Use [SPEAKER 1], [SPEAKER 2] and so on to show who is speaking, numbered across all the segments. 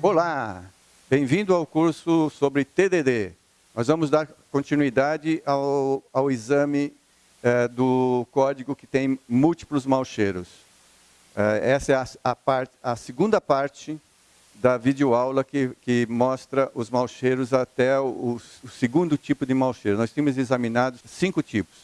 [SPEAKER 1] Olá, bem-vindo ao curso sobre TDD. Nós vamos dar continuidade ao, ao exame é, do código que tem múltiplos malcheiros. É, essa é a, a, part, a, segunda parte da videoaula que, que mostra os malcheiros até o, o segundo tipo de malcheiro. Nós tínhamos examinado cinco tipos.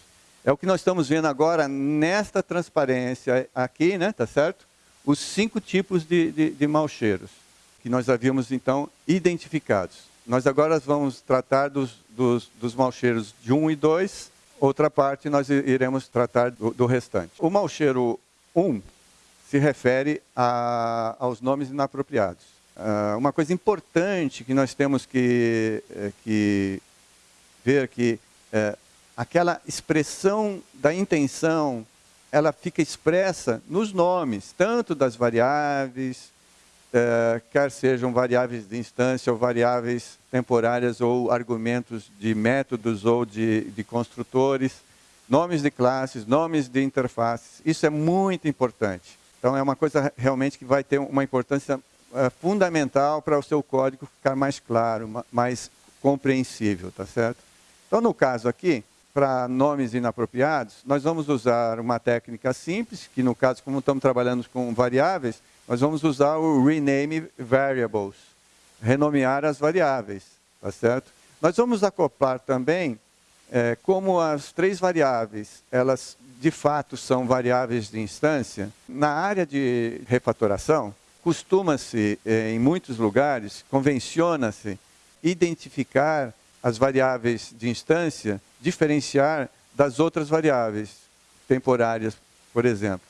[SPEAKER 1] É o que nós estamos vendo agora nesta transparência aqui, né, tá certo? Os cinco tipos de, de, de malcheiros que nós havíamos então identificados. Nós agora vamos tratar dos, dos, dos malcheiros de 1 e 2, outra parte nós iremos tratar do, do restante. O malcheiro 1 se refere a, aos nomes inapropriados. Uh, uma coisa importante que nós temos que, eh, que ver que uh, aquela expressão da intenção, ela fica expressa nos nomes, tanto das variáveis, eh, quer sejam variáveis de instância ou variáveis temporárias ou argumentos de métodos ou de, de construtores, nomes de classes, nomes de interfaces. Isso é muito importante. Então, é uma coisa realmente que vai ter uma importância eh, fundamental para o seu código ficar mais claro, mais compreensível, tá certo? Então, no caso aqui, para nomes inapropriados, nós vamos usar uma técnica simples, que no caso, como estamos trabalhando com variáveis, nós vamos usar o rename variables, renomear as variáveis, tá certo? Nós vamos acoplar também, é, como as três variáveis, elas de fato são variáveis de instância, na área de refatoração, costuma-se, é, em muitos lugares, convenciona-se identificar as variáveis de instância diferenciar das outras variáveis temporárias, por exemplo.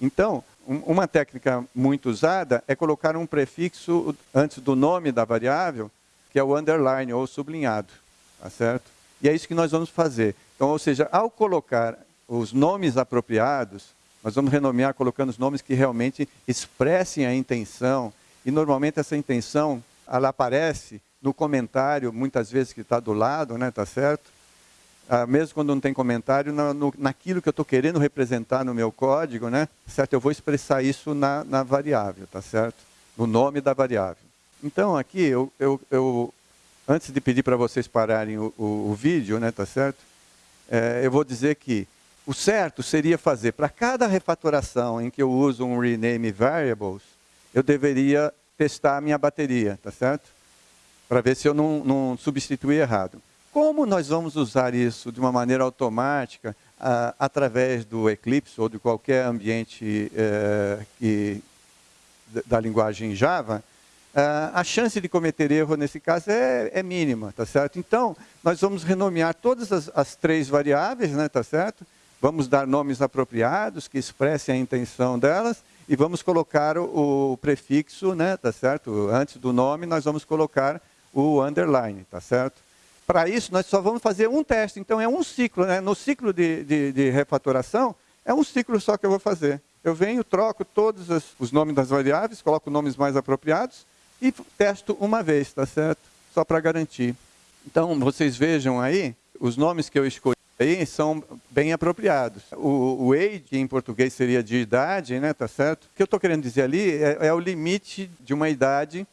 [SPEAKER 1] Então, uma técnica muito usada é colocar um prefixo antes do nome da variável, que é o underline ou sublinhado, tá certo? E é isso que nós vamos fazer. Então, ou seja, ao colocar os nomes apropriados, nós vamos renomear colocando os nomes que realmente expressem a intenção, e normalmente essa intenção, ela aparece no comentário, muitas vezes que está do lado, né, tá certo? Ah, mesmo quando não tem comentário, na, no, naquilo que eu estou querendo representar no meu código, né? Certo? Eu vou expressar isso na, na variável, tá certo? No nome da variável. Então, aqui, eu, eu, eu antes de pedir para vocês pararem o, o, o, vídeo, né, tá certo? É, eu vou dizer que o certo seria fazer, para cada refatoração em que eu uso um rename variables, eu deveria testar a minha bateria, tá certo? Para ver se eu não, não substituí errado. Como nós vamos usar isso de uma maneira automática, ah, através do Eclipse ou de qualquer ambiente eh, que, da linguagem Java, ah, a chance de cometer erro nesse caso é, é, mínima, tá certo? Então, nós vamos renomear todas as, as três variáveis, né, tá certo? Vamos dar nomes apropriados que expressem a intenção delas e vamos colocar o, o prefixo, né, tá certo? Antes do nome, nós vamos colocar o underline, tá certo? Para isso, nós só vamos fazer um teste. Então, é um ciclo. Né? No ciclo de, de, de refatoração, é um ciclo só que eu vou fazer. Eu venho, troco todos os nomes das variáveis, coloco nomes mais apropriados e testo uma vez, tá certo? Só para garantir. Então, vocês vejam aí, os nomes que eu escolhi aí são bem apropriados. O, o age, em português seria de idade, né, tá certo? O que eu estou querendo dizer ali é, é o limite de uma idade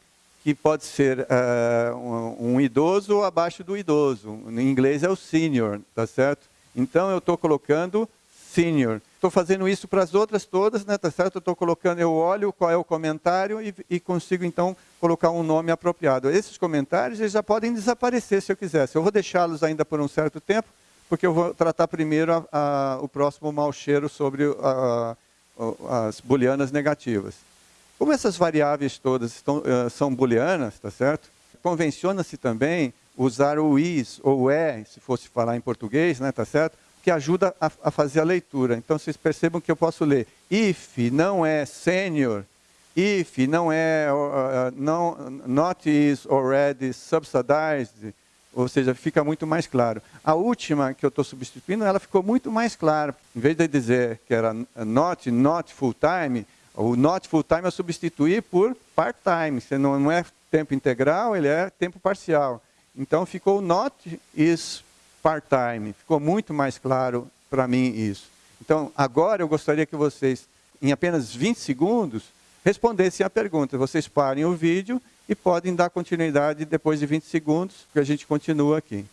[SPEAKER 1] que pode ser uh, um, um, idoso ou abaixo do idoso. Em inglês é o senior, tá certo? Então eu estou colocando senior. Estou fazendo isso para as outras todas, né, tá certo? Eu estou colocando, eu olho qual é o comentário e, e, consigo então colocar um nome apropriado. Esses comentários eles já podem desaparecer se eu quiser. Eu vou deixá-los ainda por um certo tempo, porque eu vou tratar primeiro a, a, o próximo mau cheiro sobre a, as booleanas negativas. Como essas variáveis todas estão, uh, são booleanas, tá certo? Convenciona-se também usar o is ou o é, se fosse falar em português, né, tá certo? Que ajuda a, a fazer a leitura. Então vocês percebam que eu posso ler if não é senior, if não é uh, não, not is already subsidized, ou seja, fica muito mais claro. A última que eu estou substituindo, ela ficou muito mais clara. Em vez de dizer que era not, not full time, o not full time é substituir por part time. Não, não é tempo integral, ele é tempo parcial. Então ficou not is part time. Ficou muito mais claro para mim isso. Então agora eu gostaria que vocês, em apenas 20 segundos, respondessem a pergunta. Vocês parem o vídeo e podem dar continuidade depois de 20 segundos, que a gente continua aqui.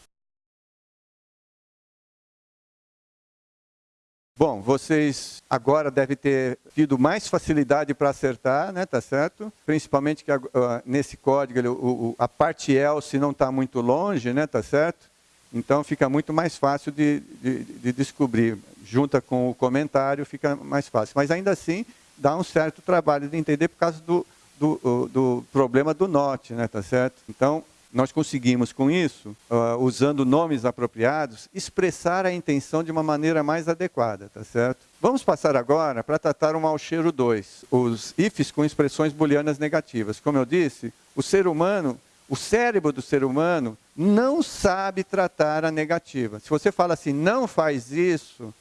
[SPEAKER 1] Bom, vocês agora devem ter tido mais facilidade para acertar, né, tá certo? Principalmente que uh, nesse código o, o, a parte else não está muito longe, né, tá certo? Então fica muito mais fácil de, de, de, descobrir. Junta com o comentário fica mais fácil. Mas ainda assim dá um certo trabalho de entender por causa do, do, do problema do not, né, tá certo? Então nós conseguimos com isso, uh, usando nomes apropriados, expressar a intenção de uma maneira mais adequada, tá certo? Vamos passar agora para tratar o mau cheiro 2, os ifs com expressões booleanas negativas. Como eu disse, o ser humano, o cérebro do ser humano não sabe tratar a negativa. Se você fala assim, não faz isso,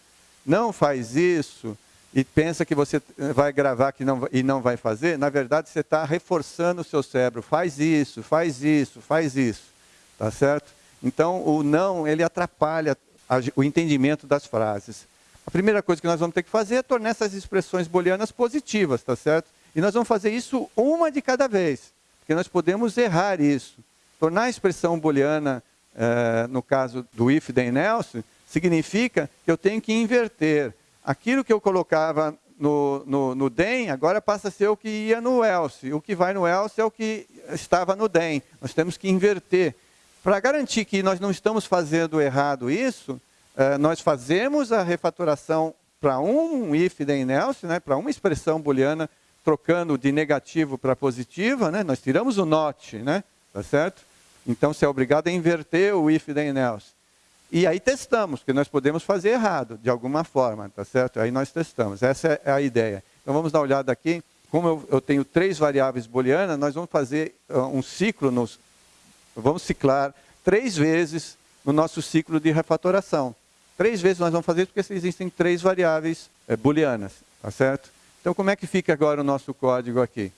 [SPEAKER 1] não faz isso, e pensa que você vai gravar que não, e não vai fazer, na verdade você está reforçando o seu cérebro. Faz isso, faz isso, faz isso. Tá certo? Então, o não, ele atrapalha o entendimento das frases. A primeira coisa que nós vamos ter que fazer é tornar essas expressões booleanas positivas, tá certo? E nós vamos fazer isso uma de cada vez, porque nós podemos errar isso. Tornar a expressão booleana, eh, no caso do if, then, else, significa que eu tenho que inverter aquilo que eu colocava no, no, no DEM, agora passa a ser o que ia no else. O que vai no else é o que estava no DEM. Nós temos que inverter. Para garantir que nós não estamos fazendo errado isso, eh, nós fazemos a refatoração para um if then else, né, para uma expressão booleana, trocando de negativo para positiva, né, nós tiramos o not, né, tá certo? Então, você é obrigado a inverter o if then else. E aí testamos, porque nós podemos fazer errado, de alguma forma, tá certo? Aí nós testamos, essa é a ideia. Então vamos dar uma olhada aqui. Como eu, eu tenho três variáveis booleanas, nós vamos fazer uh, um ciclo, nos, vamos ciclar três vezes no nosso ciclo de refatoração. Três vezes nós vamos fazer isso porque existem três variáveis é, booleanas, tá certo? Então como é que fica agora o nosso código aqui?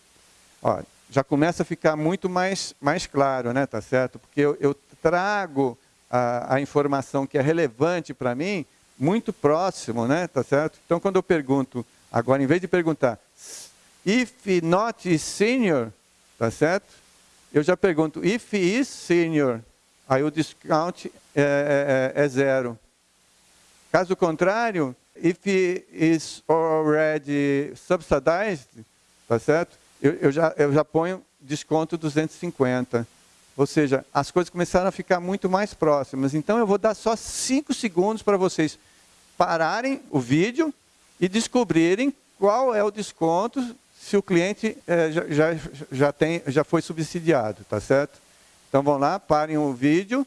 [SPEAKER 1] Ó, já começa a ficar muito mais, mais claro, né, tá certo? Porque eu, eu trago a, a informação que é relevante para mim, muito próximo, né? Tá certo? Então, quando eu pergunto, agora, em vez de perguntar, if not senior, tá certo? Eu já pergunto, if is senior, aí o discount é, é, é zero. Caso contrário, if is already subsidized, tá certo? Eu, eu, já, eu já ponho desconto 250. Ou seja, as coisas começaram a ficar muito mais próximas. Então eu vou dar só cinco segundos para vocês pararem o vídeo e descobrirem qual é o desconto se o cliente é, já, já, já, tem, já foi subsidiado, tá certo? Então vão lá, parem o vídeo.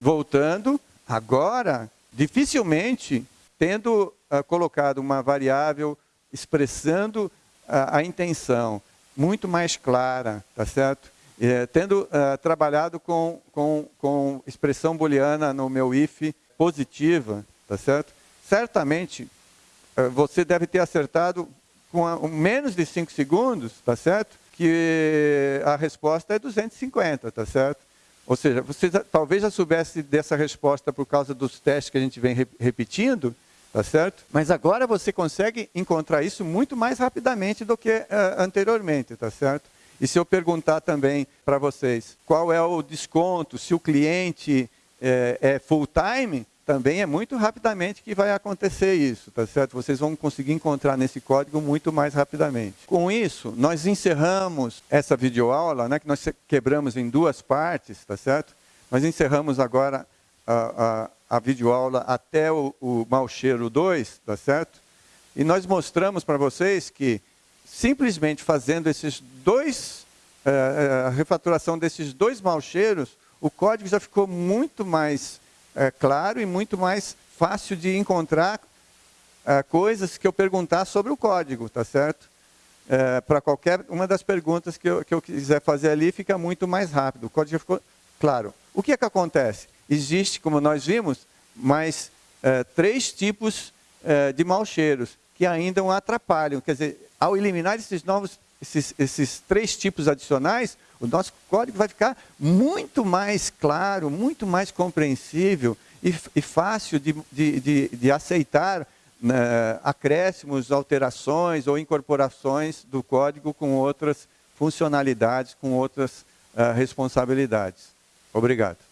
[SPEAKER 1] Voltando, agora, dificilmente, tendo uh, colocado uma variável expressando a, a intenção muito mais clara, tá certo? É, tendo uh, trabalhado com, com, com expressão booleana no meu if positiva, tá certo? Certamente uh, você deve ter acertado com a, um, menos de 5 segundos, tá certo? Que a resposta é 250, tá certo? Ou seja, você talvez já soubesse dessa resposta por causa dos testes que a gente vem re, repetindo, Tá certo? Mas agora você consegue encontrar isso muito mais rapidamente do que uh, anteriormente, tá certo? E se eu perguntar também para vocês qual é o desconto, se o cliente é, é full-time, também é muito rapidamente que vai acontecer isso, tá certo? Vocês vão conseguir encontrar nesse código muito mais rapidamente. Com isso, nós encerramos essa videoaula, né, que nós quebramos em duas partes, tá certo? Nós encerramos agora a, a, a videoaula até o, o mau cheiro 2, tá certo? E nós mostramos para vocês que simplesmente fazendo esses dois, é, a refaturação desses dois mau cheiros, o código já ficou muito mais é, claro e muito mais fácil de encontrar é, coisas que eu perguntar sobre o código, tá certo? Para qualquer uma das perguntas que eu, que eu quiser fazer ali, fica muito mais rápido. O código já ficou claro. O que é que acontece? Existe, como nós vimos, mais é, três tipos é, de maus cheiros que ainda o atrapalham. Quer dizer, ao eliminar esses novos, esses, esses três tipos adicionais, o nosso código vai ficar muito mais claro, muito mais compreensível e, e fácil de, de, de, de aceitar né, acréscimos, alterações ou incorporações do código com outras funcionalidades, com outras uh, responsabilidades. Obrigado.